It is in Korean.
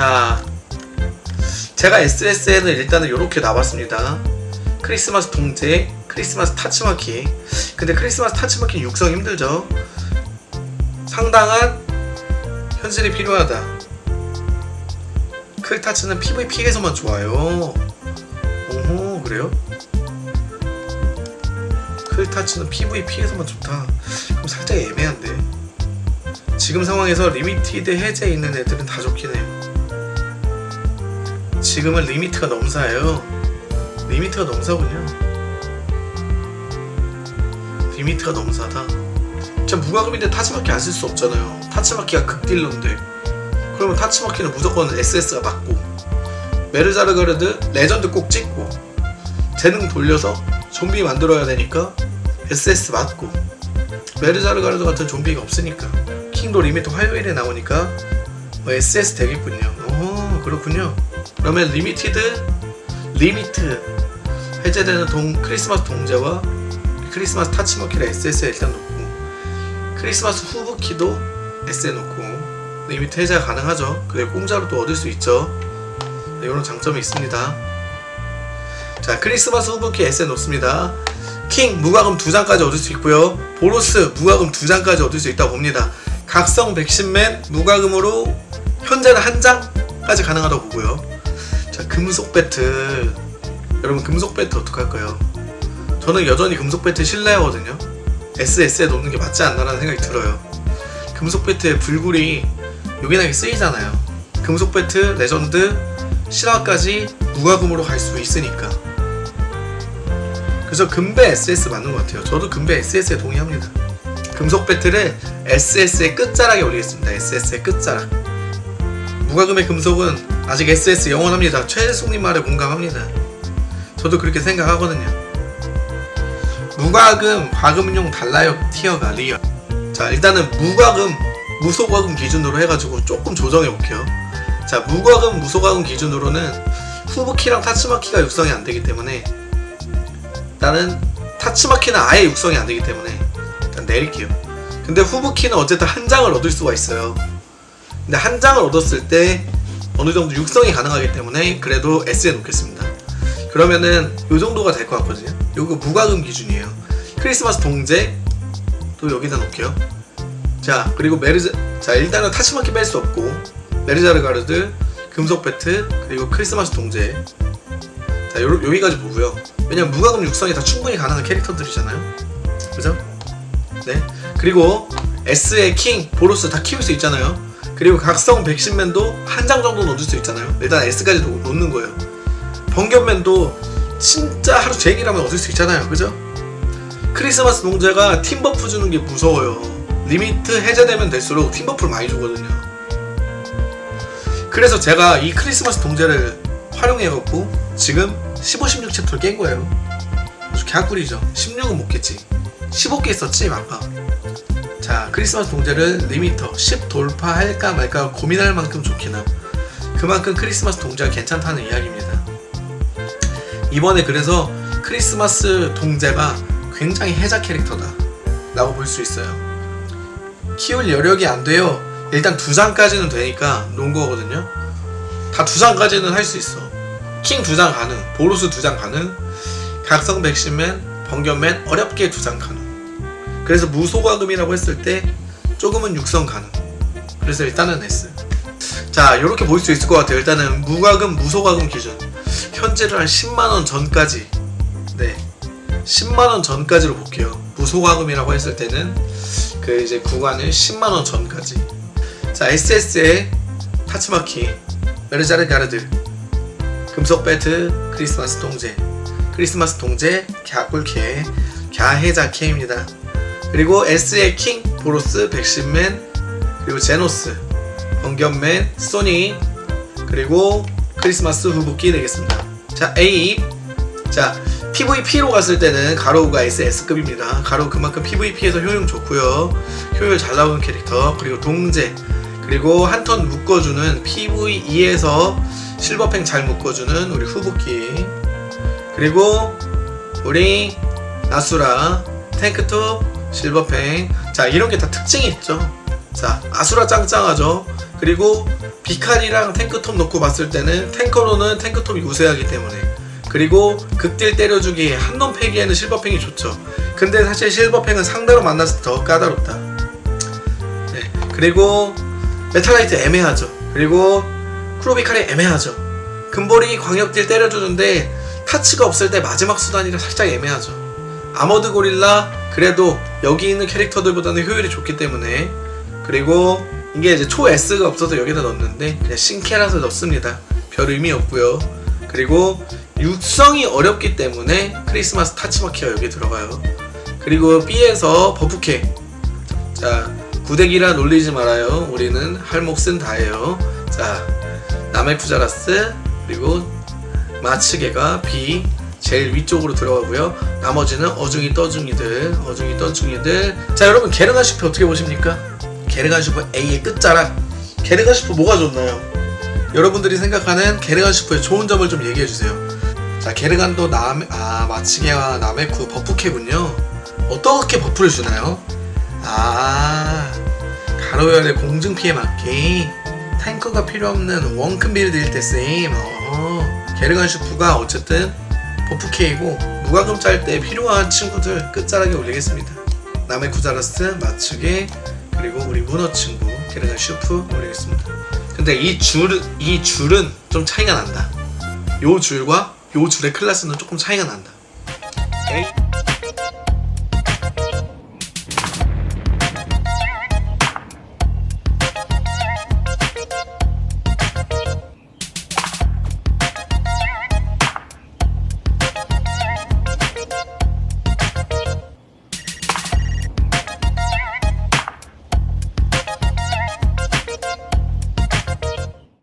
자, 제가 SSN을 일단은 이렇게 나왔습니다. 크리스마스 동제, 크리스마스 타츠마키. 근데 크리스마스 타츠마키 육성 힘들죠. 상당한 현실이 필요하다. 클타츠는 PVP에서만 좋아요. 오호, 그래요? 클타츠는 PVP에서만 좋다. 그럼 살짝 애매한데. 지금 상황에서 limited 해제 있는 애들은 다 좋긴 해요. 지금은 limit가 넘사예요. limit가 넘사군요. limit가 넘사다. 진짜 무과금인데 타츠마키 안 쓸 수 없잖아요. 타츠마키가 극딜러인데. 그러면 타츠마키는 무조건 SS가 맞고 메르자르가르드 레전드 꼭 찍고 재능 돌려서 좀비 만들어야 되니까 SS 맞고 메르자르가르드 같은 좀비가 없으니까 킹도 limit 화요일에 나오니까 뭐 SS 되겠군요. 오 그렇군요. 그러면 limited limit 해제되는 동 크리스마스 동제와 크리스마스 타츠마키를 SS에 일단 놓고 크리스마스 후부키도 S에 놓고 limit 해제가 가능하죠. 그리고 공짜로 또 얻을 수 있죠. 네, 이런 장점이 있습니다. 자 크리스마스 후브키 S에 놓습니다. 킹 무과금 2장까지 얻을 수 있고요. 보로스 무과금 2장까지 얻을 수 있다고 봅니다. 각성 백신맨 무과금으로 현재는 한장 까지 가능하다고 보고요. 자 금속 배트 여러분 금속 배트 어떡할까요? 저는 여전히 금속 배트 신뢰하거든요. SS에 놓는 게 맞지 않나라는 생각이 들어요. 금속 배트의 불굴이 요긴하게 쓰이잖아요. 금속 배트, 레전드, 실화까지 무과금으로 갈 수 있으니까. 그래서 금배 SS 맞는 것 같아요. 저도 금배 SS에 동의합니다. 금속 배트를 SS의 끝자락에 올리겠습니다. SS의 끝자락. 무과금의 금속은 아직 SS 영원합니다. 최혜숙님 말에 공감합니다. 저도 그렇게 생각하거든요. 무과금, 과금용 달라요 tier가 real. 자 일단은 무과금, 무소과금 기준으로 해가지고 조금 조정해 볼게요. 자 무과금, 무소과금 기준으로는 후브키랑 타츠마키가 육성이 안 되기 때문에 일단은 타츠마키는 아예 육성이 안 되기 때문에 일단 내릴게요. 근데 후브키는 어쨌든 한 장을 얻을 수가 있어요. 근데 한 장을 얻었을 때 어느 정도 육성이 가능하기 때문에 그래도 S에 놓겠습니다. 그러면은 요 정도가 될 것 같거든요. 요거 무과금 기준이에요. 크리스마스 동제 또 여기다 놓을게요. 자 그리고 메르자 자 일단은 타치마키 뺄 수 없고 메르자르 가르드 금속 배트 그리고 크리스마스 동제 자 요, 여기까지 보고요. 왜냐면 무과금 육성이 다 충분히 가능한 캐릭터들이잖아요. 그죠? 네 그리고 S의 킹 보로스 다 키울 수 있잖아요. 그리고 각성 백신맨도 한 장 정도 넣을 수 있잖아요. 일단 S까지 놓- 놓는 거예요. 번견맨도 진짜 하루 종일 하면 얻을 수 있잖아요. 그죠? 크리스마스 동제가 팀 buff 주는 게 무서워요. limit 해제되면 될수록 팀 buff를 많이 주거든요. 그래서 제가 이 크리스마스 동제를 활용해갖고 지금 15, 16 chapter를 깬 거예요. 아주 개꿀이죠. 16은 못 깼지. 15 깼었지, 막방. 자, 크리스마스 동제를 limit 10 돌파할까 말까 고민할 만큼 좋기는 그만큼 크리스마스 동제가 괜찮다는 이야기입니다. 이번에 그래서 크리스마스 동제가 굉장히 해자 캐릭터다 라고 볼 수 있어요. 키울 여력이 안 돼요. 일단 두 장까지는 되니까 놓은 거거든요. 다 두 장까지는 할 수 있어. 킹 두 장 가능, 보로스 두 장 가능, 각성 백신맨, 번견맨 어렵게 두 장 가능. 그래서 무소과금이라고 했을 때 조금은 육성 가능. 그래서 일단은 S. 자, 이렇게 볼 수 있을 것 같아요. 일단은 무과금, 무소과금 기준. 현재를 한 10만원 전까지. 네. 10만원 전까지로 볼게요. 무소과금이라고 했을 때는 그 이제 구간을 10만원 전까지. 자, SS의 타츠마키, 메르자르 가르드, 금속 배트, 크리스마스 동제, 크리스마스 동제, 갸꿀케, 갸해자케입니다. 그리고 S의 킹, 보로스, 백신맨, 그리고 제노스, 번견맨, 소니, 그리고 크리스마스 후보기 되겠습니다. 자, A. 자, PVP로 갔을 때는 가로우가 SS급입니다. 가로우 그만큼 PVP에서 효용 좋고요. 효율 잘 나오는 캐릭터. 그리고 동제. 그리고 한 턴 묶어주는 PVE에서 실버팽 잘 묶어주는 우리 후보기. 그리고 우리 아수라 탱크톱 실버팽 자 이런 게 다 특징이 있죠. 자 아수라 짱짱하죠. 그리고 비칼이랑 탱크톱 놓고 봤을 때는 tanker로는 탱크톱이 우세하기 때문에. 그리고 극딜 때려주기 한놈 패기에는 실버팽이 좋죠. 근데 사실 실버팽은 상대로 만났을 때 더 까다롭다. 네, 그리고 메탈나이트 애매하죠. 그리고 크로비칼이 애매하죠. 금볼이 광역딜 때려주는데 타치가 없을 때 마지막 수단이라 살짝 애매하죠 아머드 고릴라 그래도 여기 있는 캐릭터들보다는 효율이 좋기 때문에. 그리고 이게 이제 초 S가 없어서 여기다 넣었는데 그냥 신캐라서 넣습니다. 별 의미 없고요. 그리고 육성이 어렵기 때문에 크리스마스 타치마키가 여기 들어가요. 그리고 B에서 버프캐. 자 구대기라 놀리지 말아요. 우리는 할 몫은 다해요. 자 나메쿠지라스 그리고 마츠게가 B 제일 위쪽으로 들어가고요. 나머지는 어중이 떠중이들 어중이 떠중이들. 자 여러분 게르간 슈프 어떻게 보십니까? 게르간 슈프 A의 끝자락. 게르간 슈프 뭐가 좋나요? 여러분들이 생각하는 게르간 슈프의 좋은 점을 좀 얘기해주세요. 자 게르간도 남, 아 마츠게와 나메쿠 buff캐군요. 어떻게 buff를 주나요? 아 가로열의 공중 피해 막기. tanker가 필요 없는 원큰 build일 때 쓰임. 어, 게르간 슈프가 어쨌든 buff캐이고 무과금 짤 때 필요한 친구들 끝자락에 올리겠습니다. 나메쿠지라스 마츠게 그리고 우리 문어 친구 게르간 슈프 올리겠습니다. 근데 이 줄, 이 줄은 좀 차이가 난다. 요 줄과 요 줄의 class는 조금 차이가 난다. 에이